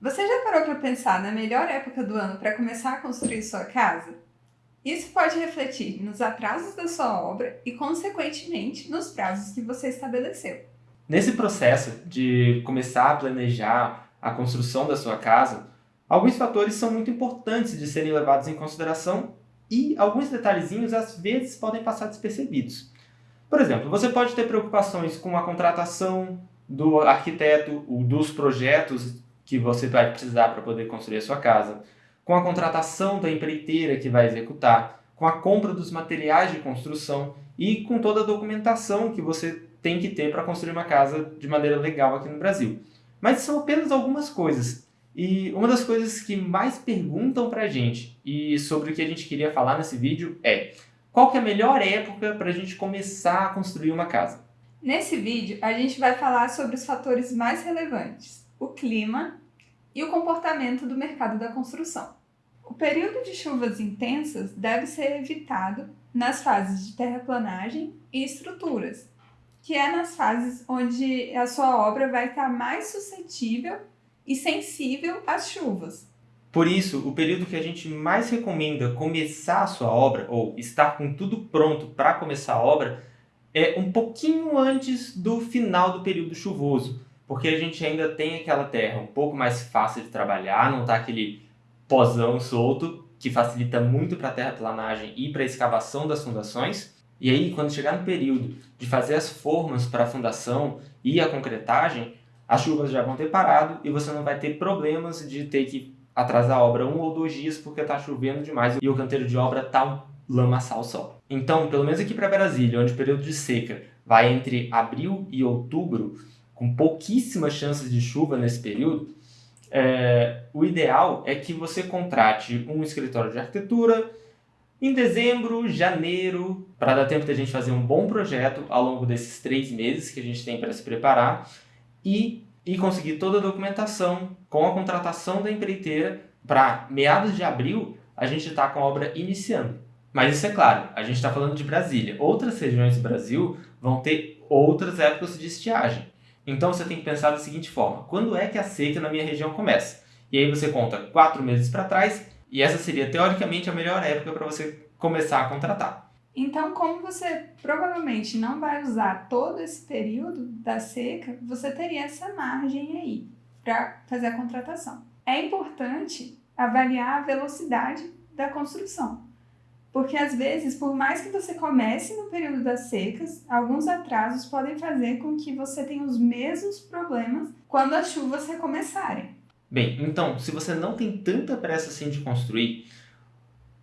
Você já parou para pensar na melhor época do ano para começar a construir sua casa? Isso pode refletir nos atrasos da sua obra e, consequentemente, nos prazos que você estabeleceu. Nesse processo de começar a planejar a construção da sua casa, alguns fatores são muito importantes de serem levados em consideração e alguns detalhezinhos às vezes podem passar despercebidos. Por exemplo, você pode ter preocupações com a contratação do arquiteto, dos projetos que você vai precisar para poder construir a sua casa, com a contratação da empreiteira que vai executar, com a compra dos materiais de construção e com toda a documentação que você tem que ter para construir uma casa de maneira legal aqui no Brasil. Mas são apenas algumas coisas. E uma das coisas que mais perguntam para a gente e sobre o que a gente queria falar nesse vídeo é qual que é a melhor época para a gente começar a construir uma casa? Nesse vídeo, a gente vai falar sobre os fatores mais relevantes, o clima e o comportamento do mercado da construção. O período de chuvas intensas deve ser evitado nas fases de terraplanagem e estruturas, que é nas fases onde a sua obra vai estar mais suscetível e sensível às chuvas. Por isso, o período que a gente mais recomenda começar a sua obra, ou estar com tudo pronto para começar a obra, é um pouquinho antes do final do período chuvoso, porque a gente ainda tem aquela terra um pouco mais fácil de trabalhar, não está aquele pozão solto, que facilita muito para a terraplanagem e para a escavação das fundações. E aí, quando chegar no período de fazer as formas para a fundação e a concretagem, as chuvas já vão ter parado e você não vai ter problemas de ter que atrasar a obra um ou dois dias porque está chovendo demais e o canteiro de obra está um lamaçal só. Então, pelo menos aqui para Brasília, onde o período de seca vai entre abril e outubro, com pouquíssimas chances de chuva nesse período, é, o ideal é que você contrate um escritório de arquitetura em dezembro, janeiro, para dar tempo de a gente fazer um bom projeto ao longo desses três meses que a gente tem para se preparar e, e conseguir toda a documentação com a contratação da empreiteira para meados de abril a gente está com a obra iniciando. Mas isso é claro, a gente está falando de Brasília. Outras regiões do Brasil vão ter outras épocas de estiagem. Então você tem que pensar da seguinte forma, quando é que a seca na minha região começa? E aí você conta quatro meses para trás e essa seria teoricamente a melhor época para você começar a contratar. Então, como você provavelmente não vai usar todo esse período da seca, você teria essa margem aí para fazer a contratação. É importante avaliar a velocidade da construção. Porque às vezes, por mais que você comece no período das secas, alguns atrasos podem fazer com que você tenha os mesmos problemas quando as chuvas recomeçarem. Bem, então, se você não tem tanta pressa assim de construir,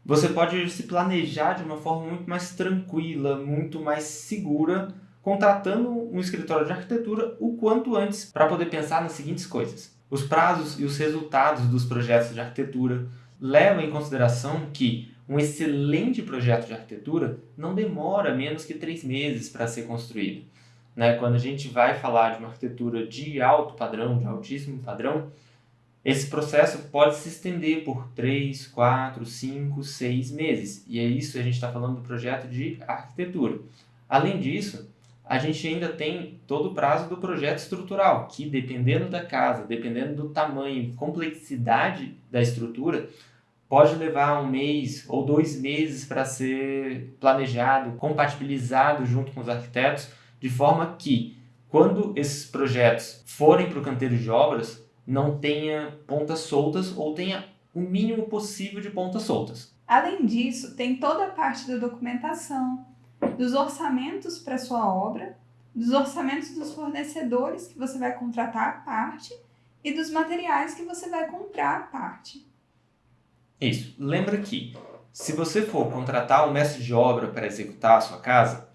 você pode se planejar de uma forma muito mais tranquila, muito mais segura, contratando um escritório de arquitetura o quanto antes para poder pensar nas seguintes coisas. Os prazos e os resultados dos projetos de arquitetura levam em consideração que um excelente projeto de arquitetura não demora menos que três meses para ser construído. Né? Quando a gente vai falar de uma arquitetura de alto padrão, de altíssimo padrão, esse processo pode se estender por 3, 4, 5, 6 meses. E é isso, a gente está falando do projeto de arquitetura. Além disso, a gente ainda tem todo o prazo do projeto estrutural, que dependendo da casa, dependendo do tamanho, complexidade da estrutura, pode levar um mês ou dois meses para ser planejado, compatibilizado junto com os arquitetos, de forma que, quando esses projetos forem para o canteiro de obras, não tenha pontas soltas ou tenha o mínimo possível de pontas soltas. Além disso, tem toda a parte da documentação, dos orçamentos para sua obra, dos orçamentos dos fornecedores que você vai contratar à parte e dos materiais que você vai comprar à parte. Isso. Lembra que, se você for contratar um mestre de obra para executar a sua casa,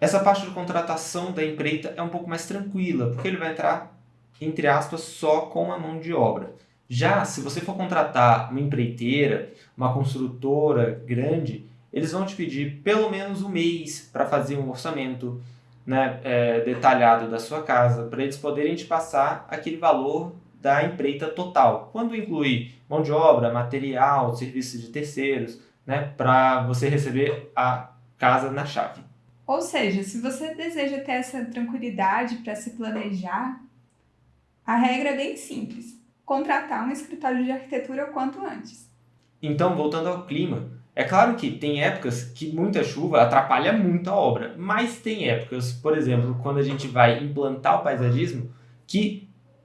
essa parte de contratação da empreita é um pouco mais tranquila, porque ele vai entrar, entre aspas, só com a mão de obra. Já se você for contratar uma empreiteira, uma construtora grande, eles vão te pedir pelo menos um mês para fazer um orçamento né, é, detalhado da sua casa, para eles poderem te passar aquele valor da empreita total, quando inclui mão de obra, material, serviços de terceiros, né, para você receber a casa na chave. Ou seja, se você deseja ter essa tranquilidade para se planejar, a regra é bem simples. contratar um escritório de arquitetura o quanto antes. Então, voltando ao clima, é claro que tem épocas que muita chuva atrapalha muito a obra, mas tem épocas, por exemplo, quando a gente vai implantar o paisagismo, que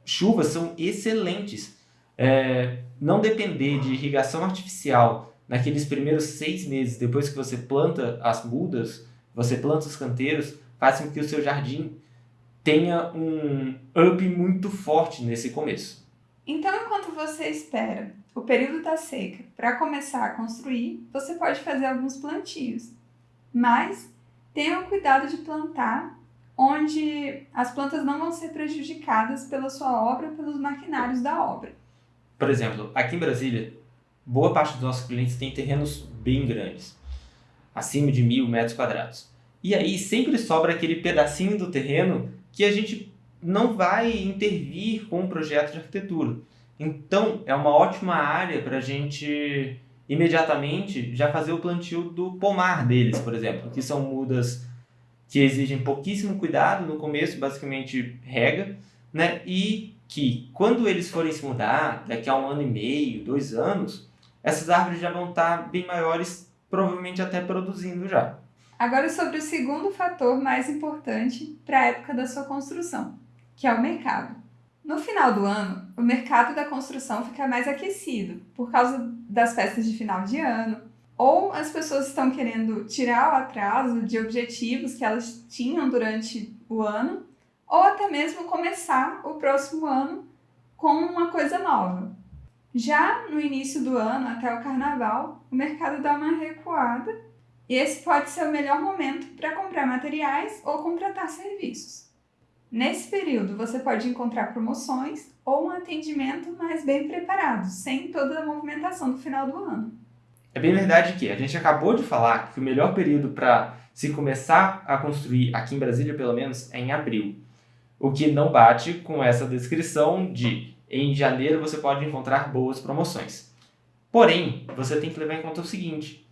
chuvas são excelentes. É, não depender de irrigação artificial naqueles primeiros seis meses depois que você planta as mudas, você planta os canteiros, faz com que o seu jardim tenha um up muito forte nesse começo. Então, enquanto você espera o período da seca para começar a construir, você pode fazer alguns plantios, mas tenha o cuidado de plantar onde as plantas não vão ser prejudicadas pela sua obra, pelos maquinários da obra. Por exemplo, aqui em Brasília, boa parte dos nossos clientes tem terrenos bem grandes, acima de mil metros quadrados. E aí sempre sobra aquele pedacinho do terreno que a gente não vai intervir com o projeto de arquitetura. Então, é uma ótima área para a gente imediatamente já fazer o plantio do pomar deles, por exemplo, que são mudas que exigem pouquíssimo cuidado no começo, basicamente rega, né? E que quando eles forem se mudar, daqui a um ano e meio, dois anos, essas árvores já vão estar bem maiores, provavelmente até produzindo já. Agora sobre o segundo fator mais importante para a época da sua construção, que é o mercado. No final do ano, o mercado da construção fica mais aquecido por causa das festas de final de ano, ou as pessoas estão querendo tirar o atraso de objetivos que elas tinham durante o ano, ou até mesmo começar o próximo ano com uma coisa nova. Já no início do ano, até o carnaval, o mercado dá uma recuada e esse pode ser o melhor momento para comprar materiais ou contratar serviços. Nesse período, você pode encontrar promoções ou um atendimento mais bem preparado, sem toda a movimentação do final do ano. É bem verdade que a gente acabou de falar que o melhor período para se começar a construir, aqui em Brasília pelo menos, é em abril. O que não bate com essa descrição de em janeiro você pode encontrar boas promoções. Porém, você tem que levar em conta o seguinte: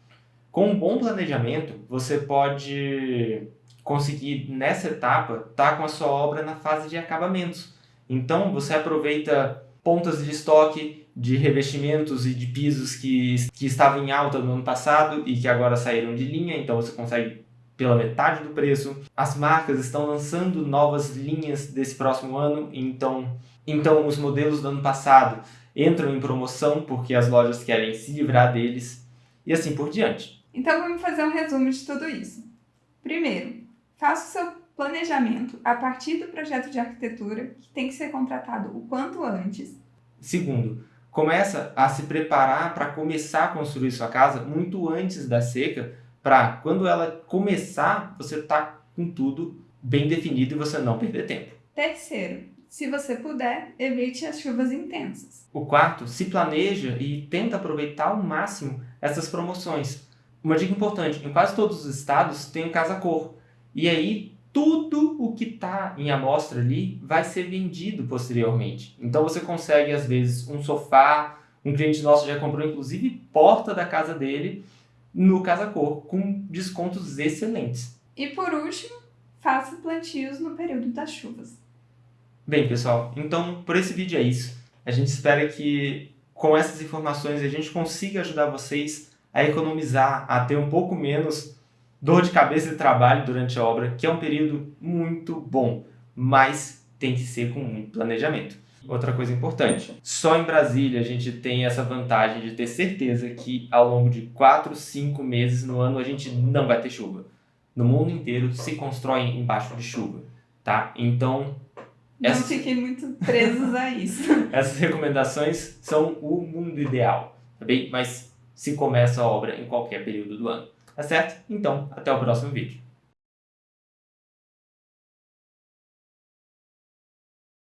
com um bom planejamento, você pode conseguir nessa etapa estar tá com a sua obra na fase de acabamentos. Então, você aproveita pontas de estoque de revestimentos e de pisos que, que estavam em alta no ano passado e que agora saíram de linha, então você consegue pela metade do preço. As marcas estão lançando novas linhas desse próximo ano, então, então os modelos do ano passado entram em promoção porque as lojas querem se livrar deles e assim por diante. Então vamos fazer um resumo de tudo isso. Primeiro, faça o seu planejamento a partir do projeto de arquitetura, que tem que ser contratado o quanto antes. Segundo, começa a se preparar para começar a construir sua casa muito antes da seca, para quando ela começar, você tá com tudo bem definido e você não perder tempo. Terceiro, se você puder, evite as chuvas intensas. O quarto, se planeja e tenta aproveitar ao máximo essas promoções. Uma dica importante, em quase todos os estados tem um casa-cor. E aí tudo o que está em amostra ali vai ser vendido posteriormente. Então você consegue, às vezes, um sofá. Um cliente nosso já comprou, inclusive, porta da casa dele no Casa Cor, com descontos excelentes. E por último, faça plantios no período das chuvas. Bem, pessoal, então por esse vídeo é isso. A gente espera que com essas informações a gente consiga ajudar vocês a economizar, a ter um pouco menos dor de cabeça e trabalho durante a obra, que é um período muito bom, mas tem que ser com muito planejamento. Outra coisa importante, só em Brasília a gente tem essa vantagem de ter certeza que ao longo de 4, 5 meses no ano a gente não vai ter chuva. No mundo inteiro se constrói embaixo de chuva, tá? Então... Não essas... fiquem muito presos a isso. essas recomendações são o mundo ideal, tá bem? Mas se começa a obra em qualquer período do ano. Tá certo? Então, até o próximo vídeo.